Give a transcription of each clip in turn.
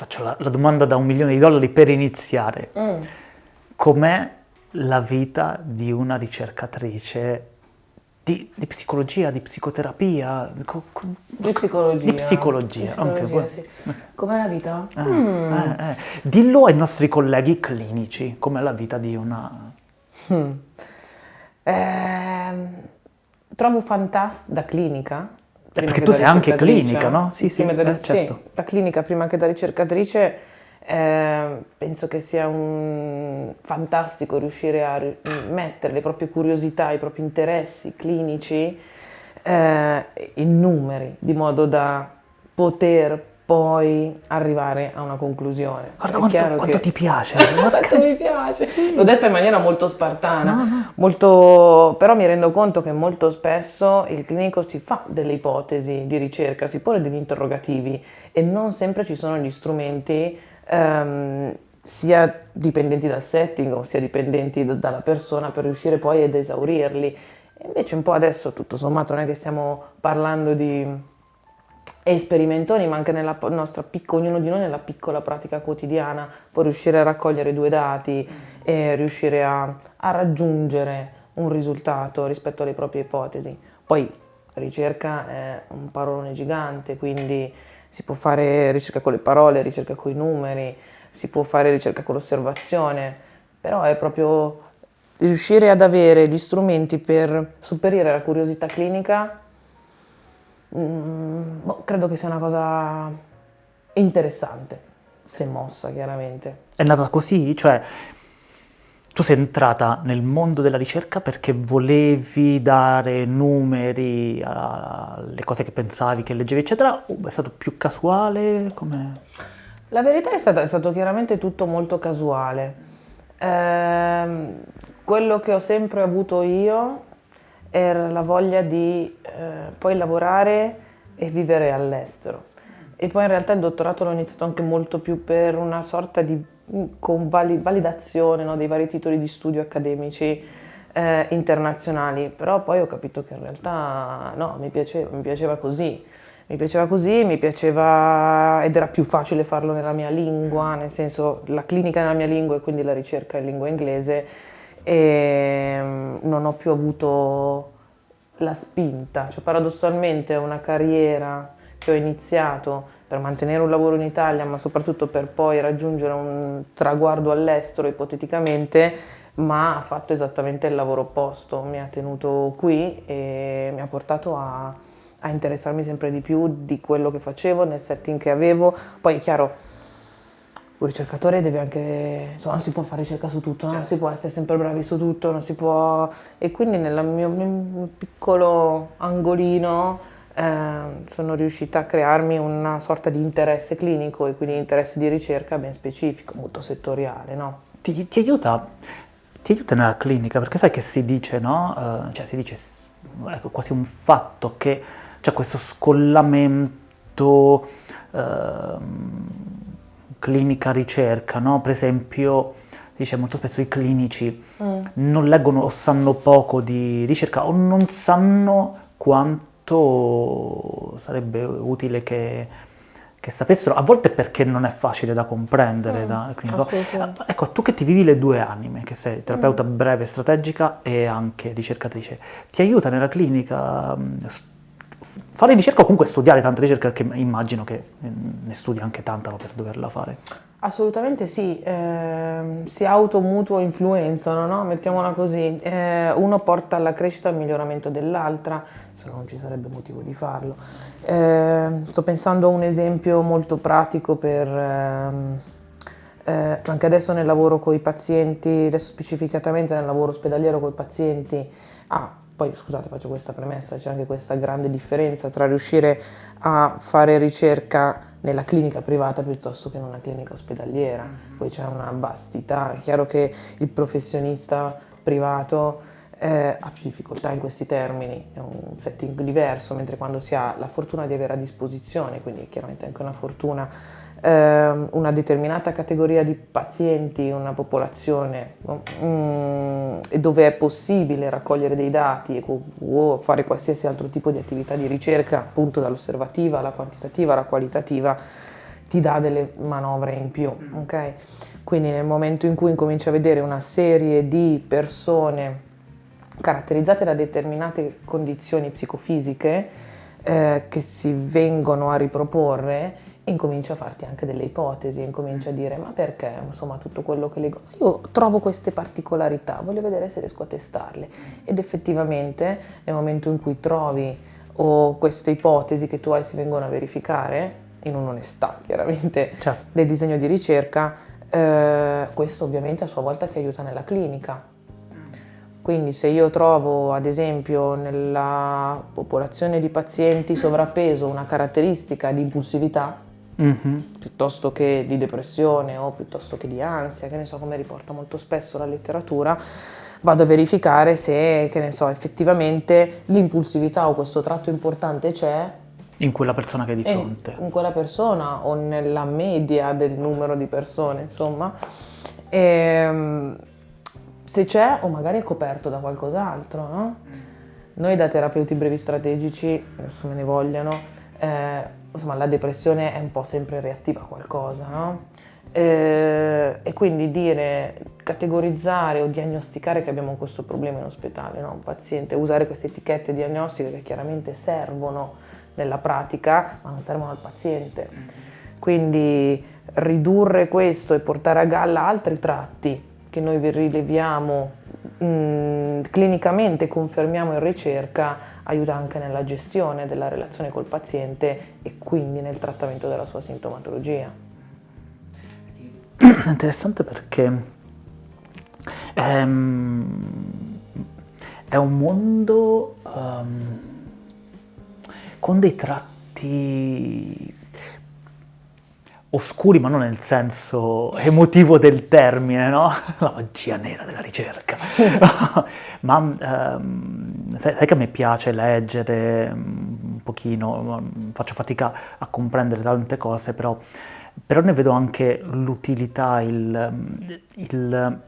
faccio la, la domanda da un milione di dollari per iniziare. Mm. Com'è la vita di una ricercatrice di, di psicologia, di psicoterapia? co- co- Di psicologia. Di psicologia, psicologia, quello. sì. Com'è la vita? Eh, Mm. eh, eh. Dillo ai nostri colleghi clinici, com'è la vita di una... Mm. Ehm, trovo fantastico da clinica. Prima perché che tu sei anche clinica, no? Sì, sì, da- eh, certo. sì, da clinica prima che da ricercatrice ehm, penso che sia un fantastico riuscire a mettere le proprie curiosità, i propri interessi clinici eh, in numeri, di modo da poter poi arrivare a una conclusione. Guarda quanto, quanto che- ti piace. quanto mi piace. L'ho detta in maniera molto spartana, No, no. molto- però mi rendo conto che molto spesso il clinico si fa delle ipotesi di ricerca, si pone degli interrogativi e non sempre ci sono gli strumenti ehm, sia dipendenti dal setting o sia dipendenti da- dalla persona per riuscire poi ad esaurirli. E invece un po' adesso tutto sommato non è che stiamo parlando di esperimentoni, ma anche nella nostra picco- ognuno di noi nella piccola pratica quotidiana può riuscire a raccogliere due dati e riuscire a, a raggiungere un risultato rispetto alle proprie ipotesi. Poi ricerca è un parolone gigante, quindi si può fare ricerca con le parole, ricerca con i numeri, si può fare ricerca con l'osservazione, però è proprio riuscire ad avere gli strumenti per superare la curiosità clinica Mm, boh, credo che sia una cosa interessante, se mossa chiaramente. È nata così? Cioè, tu sei entrata nel mondo della ricerca perché volevi dare numeri alle cose che pensavi, che leggevi, eccetera? O è stato più casuale? Come... La verità è stato, è stato chiaramente tutto molto casuale. Ehm, quello che ho sempre avuto io era la voglia di eh, poi lavorare e vivere all'estero. E poi in realtà il dottorato l'ho iniziato anche molto più per una sorta di mm, validazione no, dei vari titoli di studio accademici eh, internazionali, però poi ho capito che in realtà no, mi piaceva, mi piaceva così. Mi piaceva così, mi piaceva ed era più facile farlo nella mia lingua, nel senso la clinica nella mia lingua e quindi la ricerca in lingua inglese e mm, non ho più avuto la spinta, cioè paradossalmente una carriera che ho iniziato per mantenere un lavoro in Italia, ma soprattutto per poi raggiungere un traguardo all'estero ipoteticamente, ma ha fatto esattamente il lavoro opposto, mi ha tenuto qui e mi ha portato a, a interessarmi sempre di più di quello che facevo, nel setting che avevo. Poi è chiaro, un ricercatore deve anche, insomma, non si può fare ricerca su tutto, no? non si può essere sempre bravi su tutto, non si può... E quindi nel mio, mio piccolo angolino eh, sono riuscita a crearmi una sorta di interesse clinico e quindi interesse di ricerca ben specifico, molto settoriale, no? Ti, ti aiuta, ti aiuta nella clinica, perché sai che si dice, no? Eh, cioè si dice, è quasi un fatto che c'è questo scollamento ehm, clinica-ricerca, no? Per esempio, dice molto spesso i clinici Mm. non leggono o sanno poco di ricerca o non sanno quanto sarebbe utile che, che sapessero, a volte perché non è facile da comprendere Mm, da clinico. assolutamente. Ecco, tu che ti vivi le due anime, che sei terapeuta Mm. breve strategica e anche ricercatrice, ti aiuta nella clinica f- fare ricerca o comunque studiare tanta ricerca, perché immagino che eh, ne studi anche tanta per doverla fare. Assolutamente sì, ehm, si automutuo influenzano, no? Mettiamola così, Eh, uno porta alla crescita e al miglioramento dell'altra, se no non ci sarebbe motivo di farlo. Ehm, sto pensando a un esempio molto pratico per, ehm, eh, cioè anche adesso nel lavoro con i pazienti, adesso specificatamente nel lavoro ospedaliero con i pazienti, ah, poi scusate faccio questa premessa, c'è anche questa grande differenza tra riuscire a fare ricerca nella clinica privata piuttosto che in una clinica ospedaliera, poi c'è una vastità, è chiaro che il professionista privato eh, ha più difficoltà in questi termini, è un setting diverso, mentre quando si ha la fortuna di avere a disposizione, quindi chiaramente anche una fortuna, ehm, una determinata categoria di pazienti, una popolazione? Mm, e dove è possibile raccogliere dei dati o fare qualsiasi altro tipo di attività di ricerca, appunto dall'osservativa alla quantitativa alla qualitativa, ti dà delle manovre in più, ok? Quindi nel momento in cui incominci a vedere una serie di persone caratterizzate da determinate condizioni psicofisiche eh, che si vengono a riproporre, incomincia a farti anche delle ipotesi, incomincia a dire ma perché insomma tutto quello che leggo, io trovo queste particolarità, voglio vedere se riesco a testarle. Ed effettivamente nel momento in cui trovi o queste ipotesi che tu hai si vengono a verificare, in un'onestà chiaramente certo. del disegno di ricerca, eh, questo ovviamente a sua volta ti aiuta nella clinica. Quindi se io trovo ad esempio nella popolazione di pazienti sovrappeso una caratteristica di impulsività, mm-hmm. piuttosto che di depressione o piuttosto che di ansia, che ne so come riporta molto spesso la letteratura, vado a verificare se, che ne so, effettivamente l'impulsività o questo tratto importante c'è in quella persona che è di fronte. In quella persona o nella media del numero di persone, insomma. E, ehm, se c'è o magari è coperto da qualcos'altro, no? Noi da terapeuti brevi strategici, adesso me ne vogliano, eh, insomma la depressione è un po' sempre reattiva a qualcosa, no? Eh, e quindi dire, categorizzare o diagnosticare che abbiamo questo problema in ospedale, no? un paziente, usare queste etichette diagnostiche che chiaramente servono nella pratica, ma non servono al paziente. Quindi ridurre questo e portare a galla altri tratti che noi rileviamo mh, mm, clinicamente, confermiamo in ricerca, aiuta anche nella gestione della relazione col paziente e quindi nel trattamento della sua sintomatologia. È interessante perché ehm, è un mondo um, con dei tratti oscuri, ma non nel senso emotivo del termine, no? La magia nera della ricerca. ma um, sai, sai, che a me piace leggere un pochino, faccio fatica a comprendere tante cose, però, però ne vedo anche l'utilità, il, il,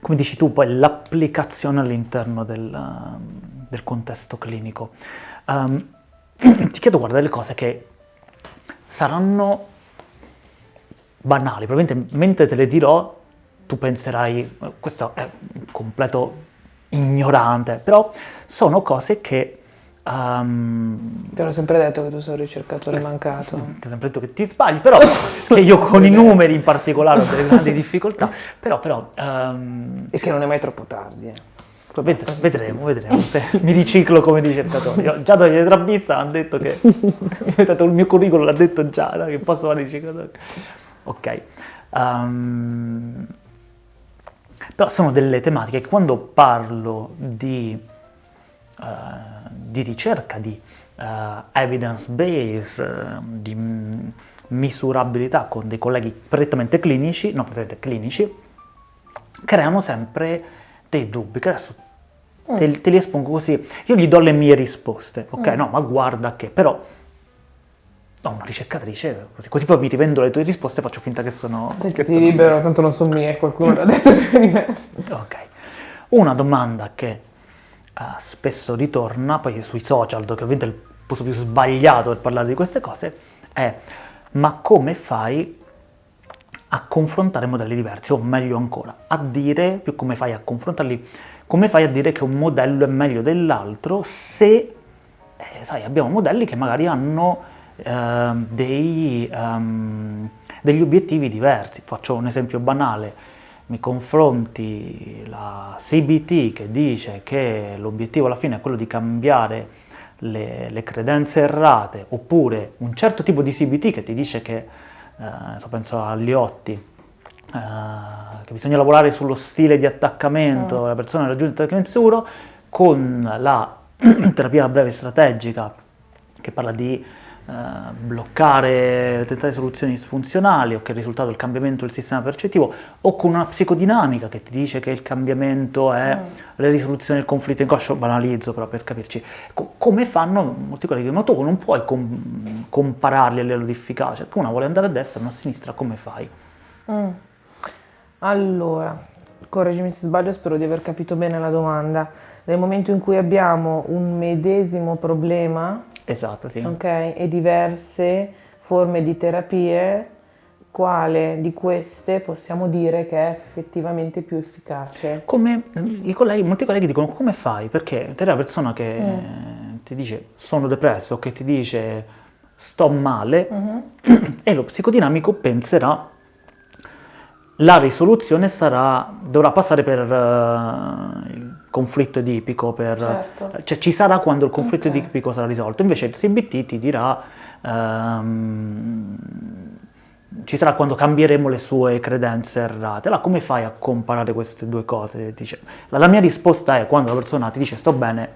come dici tu, poi l'applicazione all'interno del, del contesto clinico. Um, ti chiedo, guarda, delle cose che saranno banali, probabilmente mentre te le dirò tu penserai, questo è un completo ignorante, però sono cose che... Um, ti ho sempre detto che tu sei un ricercatore eh, mancato. Ti ho sempre detto che ti sbagli, però che io con i numeri in particolare ho delle grandi difficoltà, però... però um, e che non è mai troppo tardi. Eh. Ved- vedremo, vedremo se mi riciclo come ricercatore. Già da Trabissa hanno detto che è stato il mio curriculum, l'ha detto già, che posso fare ricercatore. Ok. Um, però sono delle tematiche che quando parlo di, uh, di ricerca, di uh, evidence base, uh, di misurabilità con dei colleghi prettamente clinici, no, prettamente clinici, creano sempre dei dubbi che adesso mm. te, te, li espongo così. Io gli do le mie risposte, ok? Mm. No, ma guarda che, però ho una ricercatrice, così, così poi mi rivendo le tue risposte e faccio finta che sono... Senti, che sono libero, tanto non sono mie, qualcuno l'ha detto prima di me. Ok. Una domanda che uh, spesso ritorna, poi sui social, dove ovviamente è il posto più sbagliato per parlare di queste cose, è ma come fai a confrontare modelli diversi, o meglio ancora, a dire, più come fai a confrontarli, come fai a dire che un modello è meglio dell'altro se, eh, sai, abbiamo modelli che magari hanno eh, dei, um, degli obiettivi diversi. Faccio un esempio banale, mi confronti la CBT che dice che l'obiettivo alla fine è quello di cambiare le, le credenze errate, oppure un certo tipo di CBT che ti dice che eh, so, penso a Liotti, eh, che bisogna lavorare sullo stile di attaccamento, mm. la persona raggiunge l'attaccamento sicuro, con la terapia breve strategica che parla di bloccare le tentate soluzioni disfunzionali o che il risultato è il cambiamento del sistema percettivo o con una psicodinamica che ti dice che il cambiamento è mm. la risoluzione del conflitto inconscio, banalizzo però per capirci, Co- come fanno molti colleghi, ma tu non puoi com- compararli a livello di efficacia, una vuole andare a destra e una a sinistra, come fai? Mm. Allora, correggimi se sbaglio, spero di aver capito bene la domanda. Nel momento in cui abbiamo un medesimo problema, Esatto, sì. Ok, e diverse forme di terapie, quale di queste possiamo dire che è effettivamente più efficace? Come i colleghi, molti colleghi dicono come fai? Perché te la persona che mm. ti dice sono depresso, che ti dice sto male, mm-hmm. e lo psicodinamico penserà la risoluzione sarà, dovrà passare per uh, il conflitto edipico, per, certo. cioè ci sarà quando il conflitto okay. edipico sarà risolto, invece il CBT ti dirà um, ci sarà quando cambieremo le sue credenze errate. Allora come fai a comparare queste due cose? Dice, la mia risposta è quando la persona ti dice sto bene,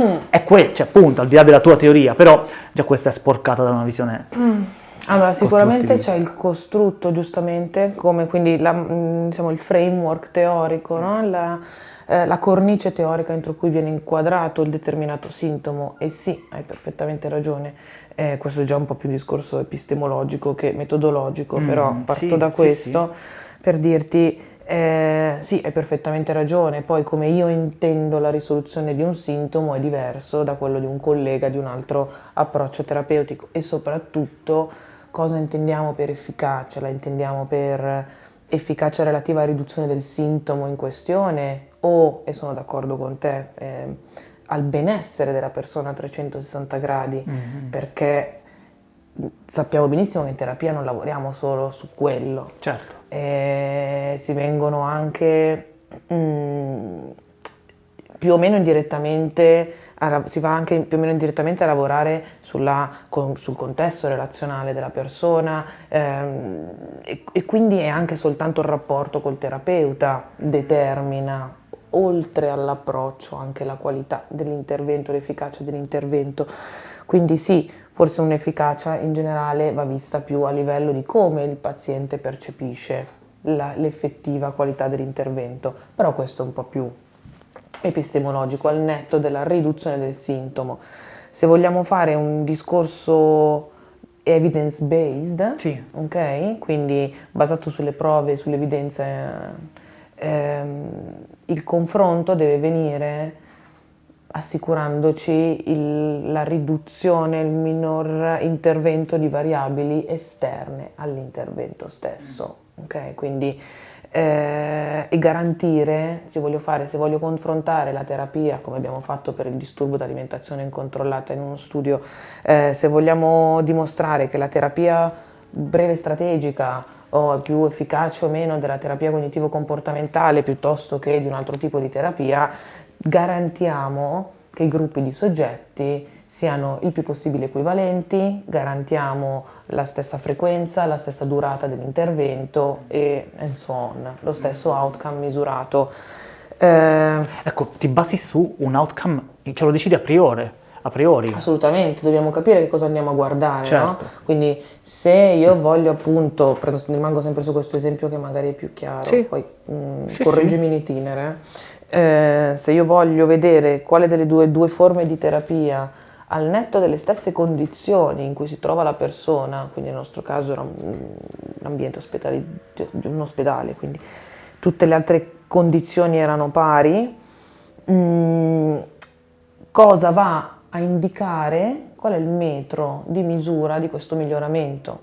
mm. è quello, cioè appunto, al di là della tua teoria, però già questa è sporcata da una visione... Mm. Allora, sicuramente c'è il costrutto, giustamente, come quindi la, mm, diciamo, il framework teorico, no? la, eh, la, cornice teorica entro cui viene inquadrato il determinato sintomo. E sì, hai perfettamente ragione, eh, questo è già un po' più un discorso epistemologico che metodologico, mm, però parto sì, da questo sì, sì. per dirti eh, sì, hai perfettamente ragione, poi come io intendo la risoluzione di un sintomo è diverso da quello di un collega di un altro approccio terapeutico e soprattutto cosa intendiamo per efficacia? La intendiamo per efficacia relativa a riduzione del sintomo in questione o, e sono d'accordo con te, eh, al benessere della persona a 360 gradi, mm-hmm. perché sappiamo benissimo che in terapia non lavoriamo solo su quello. Certo. E si vengono anche mh, mm, più o meno indirettamente, si va anche più o meno indirettamente a lavorare sulla, con, sul contesto relazionale della persona ehm, e, e quindi è anche soltanto il rapporto col terapeuta determina oltre all'approccio anche la qualità dell'intervento, l'efficacia dell'intervento. Quindi sì, forse un'efficacia in generale va vista più a livello di come il paziente percepisce l'effettiva qualità dell'intervento, però questo è un po' più epistemologico al netto della riduzione del sintomo. Se vogliamo fare un discorso evidence based, sì. ok? Quindi basato sulle prove, sulle evidenze, ehm, il confronto deve venire assicurandoci il, la riduzione, il minor intervento di variabili esterne all'intervento stesso. Okay? Quindi, eh, e garantire, se voglio, fare, se voglio confrontare la terapia, come abbiamo fatto per il disturbo d'alimentazione incontrollata in uno studio, eh, se vogliamo dimostrare che la terapia breve strategica o è più efficace o meno della terapia cognitivo-comportamentale piuttosto che di un altro tipo di terapia, garantiamo che i gruppi di soggetti siano il più possibile equivalenti, garantiamo la stessa frequenza, la stessa durata dell'intervento e so on, lo stesso outcome misurato. Eh, ecco, ti basi su un outcome, ce lo decidi a priori. A priori. Assolutamente, dobbiamo capire che cosa andiamo a guardare, certo. no? Quindi se io voglio appunto, rimango sempre su questo esempio che magari è più chiaro, sì. poi mh, mm, sì, correggimi sì. in itinere, eh, se io voglio vedere quale delle due, due forme di terapia al netto delle stesse condizioni in cui si trova la persona, quindi nel nostro caso era un, ambiente ospedale, un ospedale, quindi tutte le altre condizioni erano pari, mm, cosa va a indicare qual è il metro di misura di questo miglioramento.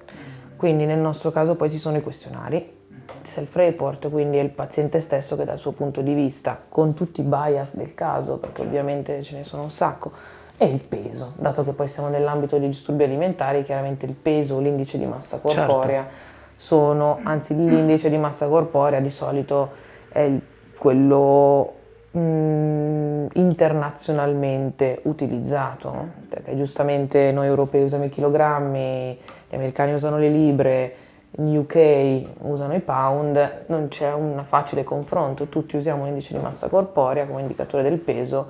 Quindi nel nostro caso poi ci sono i questionari, self-report, quindi è il paziente stesso che dal suo punto di vista, con tutti i bias del caso, perché ovviamente ce ne sono un sacco, e il peso, dato che poi siamo nell'ambito dei disturbi alimentari, chiaramente il peso, l'indice di massa corporea certo. sono, anzi l'indice di massa corporea di solito è quello mh, mm, internazionalmente utilizzato, perché giustamente noi europei usiamo i chilogrammi, gli americani usano le libre, in UK usano i pound, non c'è un facile confronto, tutti usiamo l'indice di massa corporea come indicatore del peso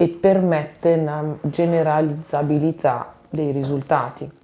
e permette una generalizzabilità dei risultati.